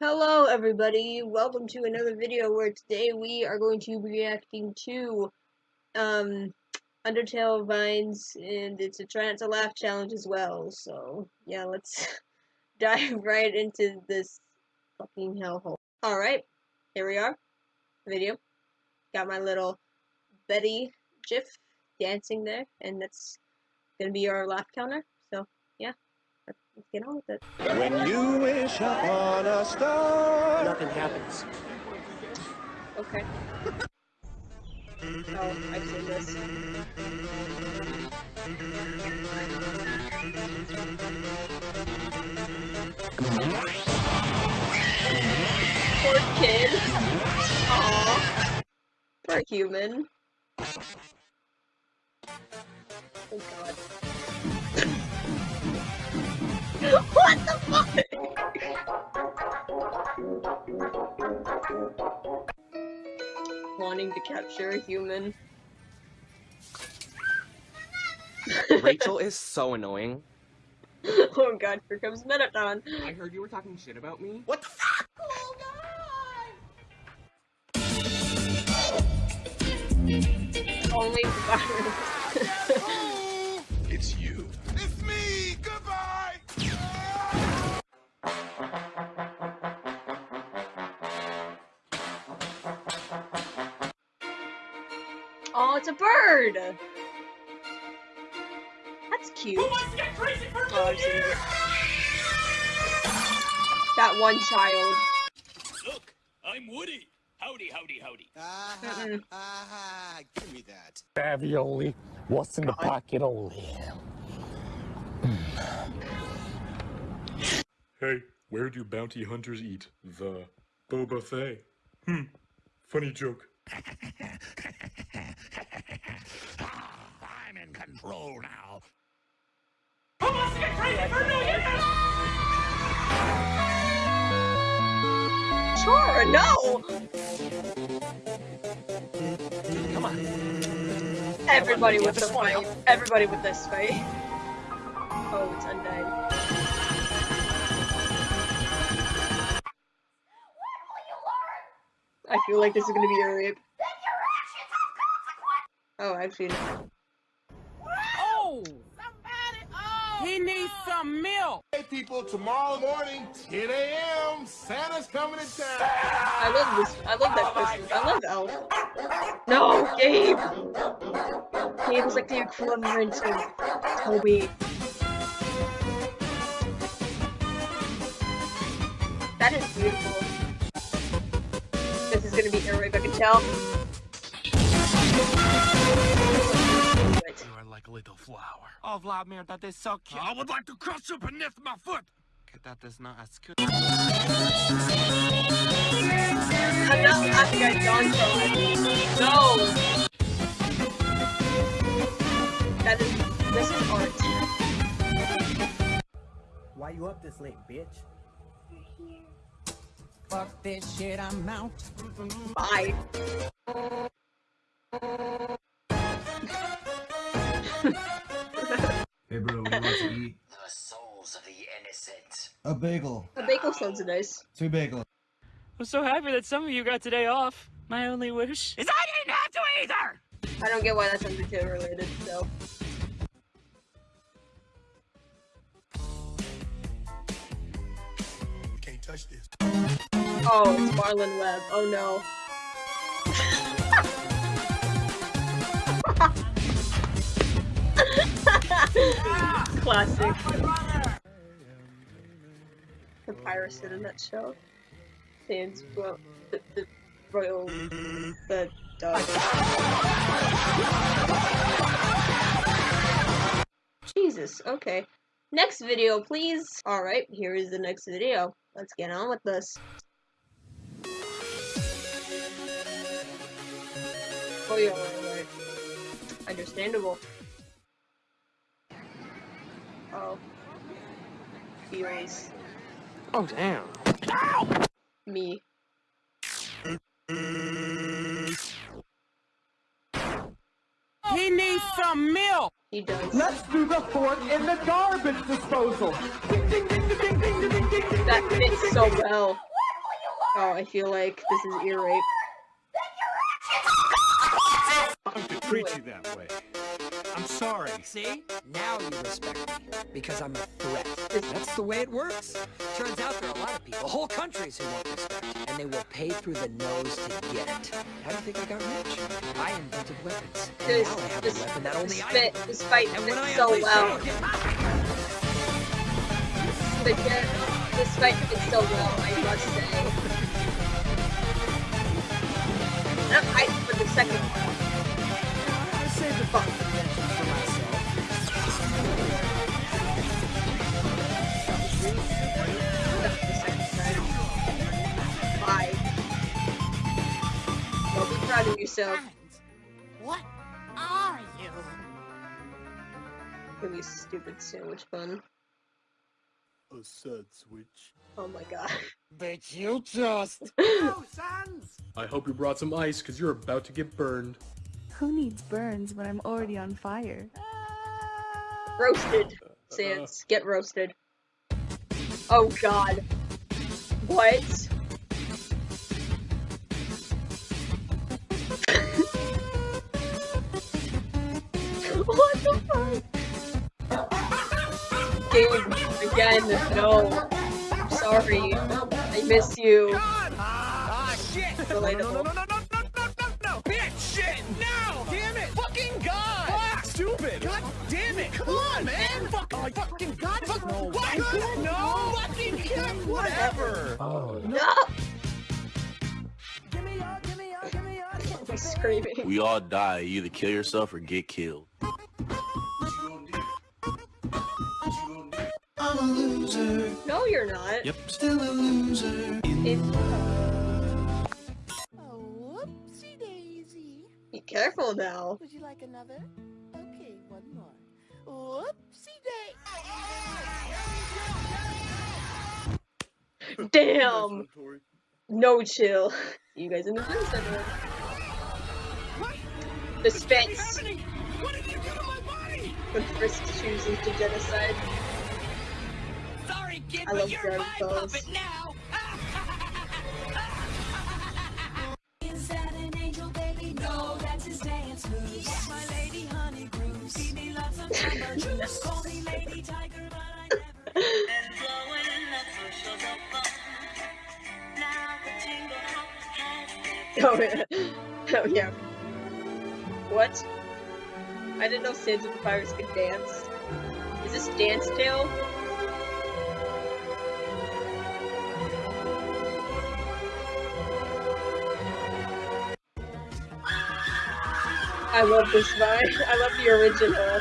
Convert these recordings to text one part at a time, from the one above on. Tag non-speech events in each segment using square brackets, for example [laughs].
Hello everybody, welcome to another video where today we are going to be reacting to um Undertale Vines and it's a try not to laugh challenge as well, so yeah, let's [laughs] dive right into this fucking hellhole. Alright, here we are. Video. Got my little Betty GIF dancing there, and that's gonna be our laugh counter. Let's get on with it. When you wish upon a star, nothing happens. Okay. oh, I've seen this. Poor kid. Aww. Poor human. Oh god. [laughs] what the fuck? Wanting to capture a human. Rachel [laughs] is so annoying. oh god, here comes Mettaton. I heard you were talking shit about me. what the fuck? Only virus. It's a bird! That's cute. Who wants to get crazy for Oh, I've seen it. That one child. Look, I'm Woody. Howdy, howdy, howdy. Ah, ah, give me that. Ravioli. What's in the pocket only? Hey, where do bounty hunters eat? The Boba Fett. Hmm, funny joke. [laughs] I'm in control now. Who wants to get crazy for a million Sure, no! Come on. Everybody with the fight. Everybody with this fight. Oh, it's undying. I feel like this is gonna be a rape. Oh, I've seen it. Oh! He needs some milk. Hey, people, tomorrow morning, 10 a.m., Santa's coming to town. I love this. I love that Christmas. I love Elf. No, Gabe! Gabe is like the equivalent of Toby. That is beautiful. This is gonna be a rape, I can tell. Wait. You are like a little flower. Oh, Vladimir, that is so cute. I would like to crush you beneath my foot. Okay, that is not as cute. I'm not laughing at John No! That is, this is art. Why you up this late, bitch? Fuck this shit, I'm out. Bye. Innocent. A bagel. The bagel sounds nice. Two bagels. I'm so happy that some of you got today off. My only wish is I didn't have to either! I don't get why that's Undertale related, so. Can't touch this. Oh, it's Marlon Webb. Oh no. [laughs] Classic. Papyrus in that show. Sans well, the, the royal the dog. Jesus, okay. Next video, please. Alright, here is the next video. Let's get on with this. Oh yeah, right, right. Understandable. Oh. Feels Oh, damn. me. He needs some milk. He does. Let's do the fort in the garbage disposal. That fits so well. Oh, I feel like this is ear rape. to treat you that way. I'm sorry. See? Now you respect me. Because I'm a threat. That's the way it works. Turns out there are a lot of people, whole countries who want respect. And they will pay through the nose to get it. How do you think I got rich? I invented weapons. And This, now I have this, a weapon that only this I fit, this fight And when I fits so well. I'll get- But yeah, this fight fits so well, I must say. And I'm hyped for the second one. I saved the fuck proud of. What are you? Gonna be stupid sandwich bun. A sad switch. Oh my god. Bet you just. [laughs] Oh, Sans! I hope you brought some ice, because you're about to get burned. Who needs burns when I'm already on fire? Roasted. Uh, uh, Sans. Get roasted. Oh god. What? what Gabe, again, no. I'm sorry. I miss you. Ah, shit! No, no, no, no, no, no, no, no, no, no! Bitch! Shit! No! Damn it! Fucking God! Fuck! Stupid! God damn it! Come on, man! Fuck! Oh, fucking God! Fuck! No! What? No! Fucking God! Whatever! Oh. No! I'm [laughs] screaming. We all die. You either kill yourself or get killed. I'm a loser. No, you're not. Yep. Still a loser. It- uh, Oh, whoopsie daisy. be careful now. Would you like another? Okay, one more. Whoopsie day. [laughs] Damn. No chill. You guys in the room center. The Spence. When Frisk chooses to genocide. Kid, I love you're Dragon my Balls. puppet now! [laughs] Is that an angel baby? No, that's his dance moves. Yes, my lady honey grooves. Me lots of jumbo [laughs] juice. Call me lady tiger, but I never. And [laughs] blowing the bushels of fun. Now the tingle has Oh yeah. Oh yeah. What? I didn't know Sands of the Pirates could dance. Is this Dance Tale? I love this vine. I love the original.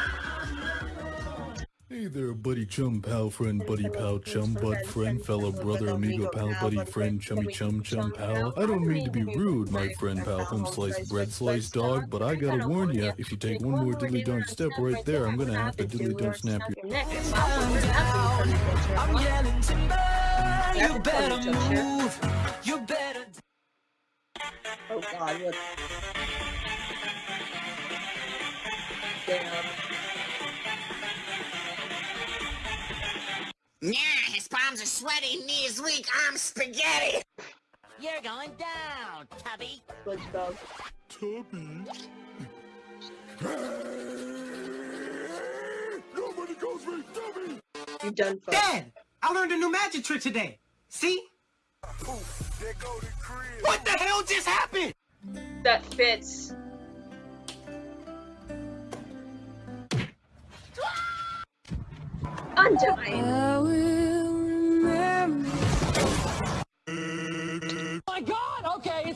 Hey there, buddy chum pal friend, buddy pal chum bud friend, fellow brother amigo pal buddy friend, chummy chum chum pal. I don't mean to be rude, my friend pal home slice bread slice dog, but I gotta warn ya, if you take one more diddly donk step right there, I'm gonna have to diddly donk snap your. Neck. I'm yelling timber. You better move. You better. Oh god, what? Yeah, his palms are sweaty, knees weak, I'm spaghetti. You're going down, Tubby. SpongeBob. Tubby. Nobody calls me Tubby. You done for. Dad, I learned a new magic trick today. See? What the hell just happened? That fits. Undyne.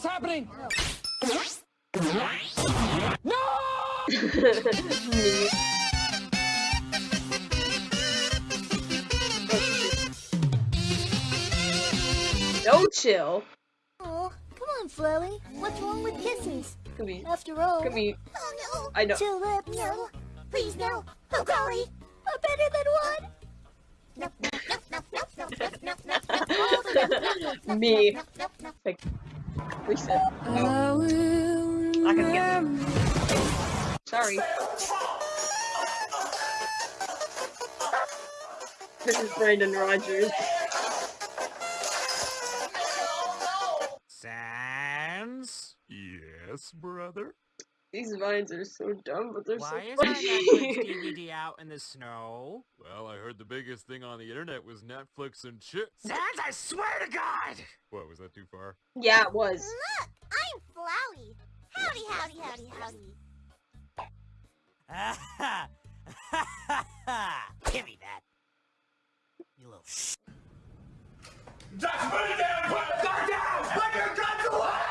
It's happening! No! [laughs] No chill. Oh, come on, Flurry. What's wrong with kisses? Come here. After all. Come here. Oh no. I know. Two lips. No. Please no. Oh golly. A better than one. No, no, no, no, no, no, no, no, no, no, no. Me. Like, reset. Oh. I can get them. Sorry. This is Brandon Rogers. Sans? Yes, brother? These vines are so dumb, but they're Why so funny. Why is our Netflix funny. DVD [laughs] out in the snow? Well, I heard the biggest thing on the internet was Netflix and chips. Sans, I swear to God! What, was that too far? yeah, it was. Look, I'm Flowey. Howdy, howdy, howdy, howdy. [laughs] Give me that. You little. sh. Just put it down! Put it down! Put your guns away!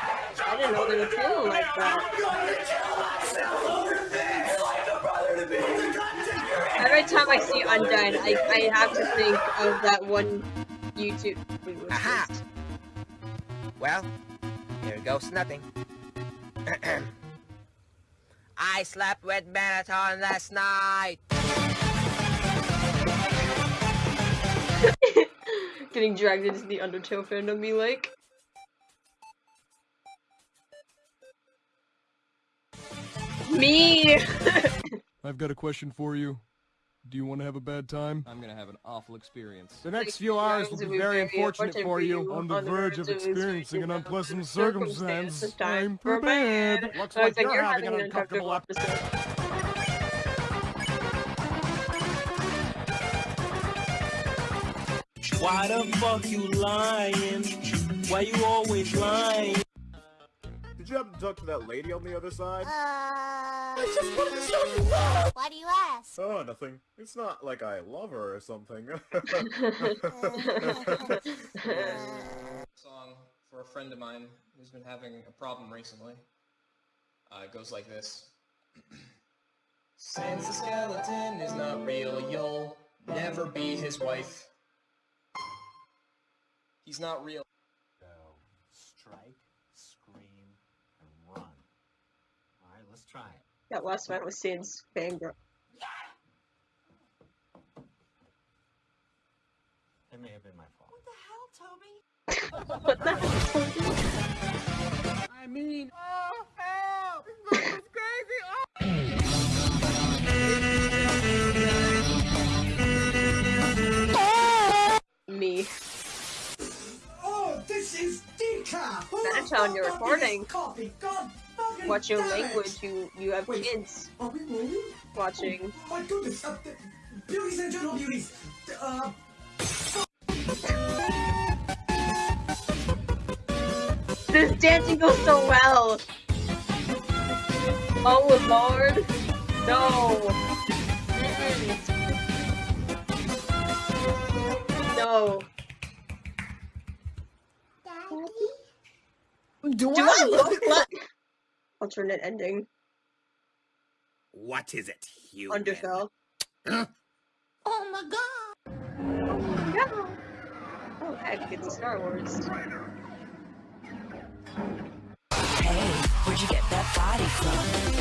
Didn't know they were feeling like that. I'm going to kill myself over this! Like a brother to me! Put the gun to your head! Every time I see Undead, I, I have to think of that one YouTube. wait, Aha. Well, here goes nothing. [clears throat] I slept with Marathon last night. [laughs] Getting dragged into the Undertale fandom, me like. Me! [laughs] I've got a question for you. Do you want to have a bad time? I'm gonna have an awful experience. The next few hours will be very unfortunate for you. On the verge of experiencing an unpleasant circumstance. I'm prepared. Looks like you're you're having an uncomfortable episode. Why the fuck you lying? Why you always lying? Did you happen to talk to that lady on the other side? Uh, I just wanted to show you love. Why do you ask? Oh, nothing. It's not like I love her or something. [laughs] [laughs] Song for a friend of mine who's been having a problem recently. Uh, it goes like this. Since the skeleton is not real, you'll never be his wife. He's not real. Go, strike, scream, and run. Alright, let's try it. That last one was Sid's fangirl. It may have been my fault. What the hell, Toby? what the hell? Toby? I mean, Oh, help! This is crazy! Oh. Me. oh, this is decaf. Better tell you're recording. Coffee, God fucking Watch your language, you you have Wait. kids Are we rolling? watching. Oh my goodness, uh, th- beauties and gentle beauties. Uh, This dancing goes so well! Oh lord! No! No. do, Do I look like alternate ending? What is it, human? Underfell. [gasps] Oh my god. Oh Yeah. Oh heck, it's Star Wars. Hey, where'd you get that body from?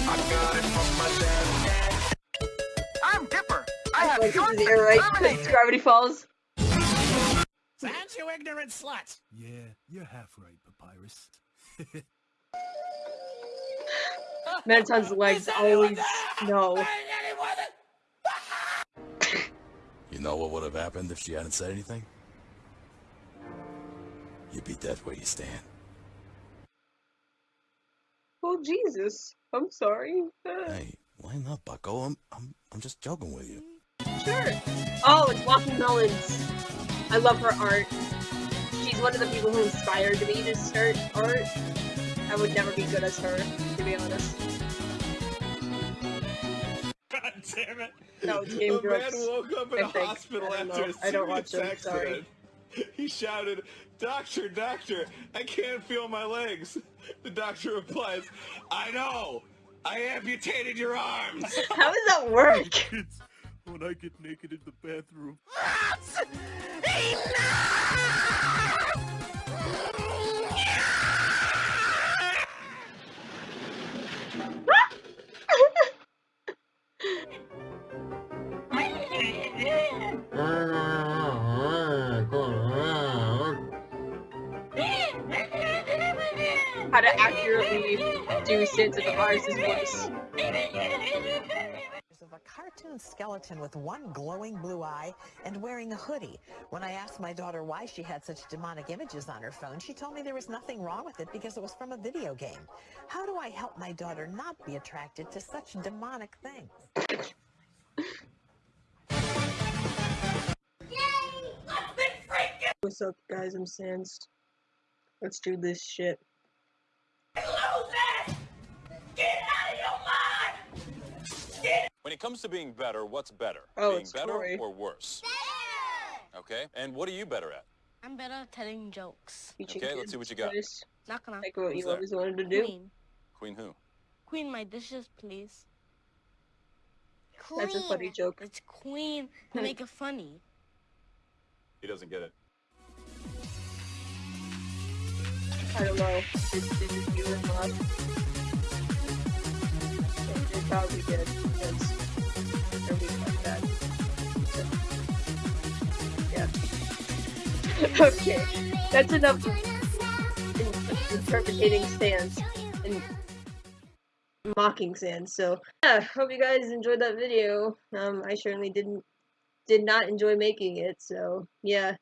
I got it from my dad. I'm Dipper. I have Like, your this is the right terminated. Gravity Falls. Sans, you ignorant slut! Yeah, you're half right, Papyrus. [laughs] Mettaton's legs always no. You know what would have happened if she hadn't said anything? You'd be dead where you stand. Oh Jesus. I'm sorry. Hey, why not, Bucko. I'm, I'm, I'm just joking with you. Sure. Oh, it's Walking Melons. I love her art. She's one of the people who inspired me to start art. I would never be good as her, to be honest. God damn it. No, it's Game a Grumps. man woke up in I a think. hospital after know. a I don't watch serious them, sorry. He shouted, Doctor, doctor, I can't feel my legs. The doctor replies, I know! I amputated your arms! [laughs] How does that work? Kids, when I get naked in the bathroom. How to accurately do Sid to the Mars' voice. of a cartoon. cartoon skeleton with one glowing blue eye and wearing a hoodie. When I asked my daughter why she had such demonic images on her phone, she told me there was nothing wrong with it because it was from a video game. How do I help my daughter not be attracted to such demonic things? What's up, guys? I'm Sans. Let's do this shit. When it comes to being better, what's better? Oh, being it's better Corey. or worse? Okay. And what are you better at? I'm better at telling jokes. Okay, let's see what you got. Not gonna. Like what Who's you there? always wanted to do. Queen. Queen who? Queen, my dishes, please. Queen. That's a funny joke. It's queen to [laughs] make it funny. He doesn't get it. I don't know. Did. Because like that. So, yeah. okay. That's enough in- interpreting Sans and mocking Sans. So, yeah, hope you guys enjoyed that video. Um, I certainly didn't did not enjoy making it, so yeah.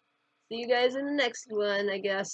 See you guys in the next one, I guess.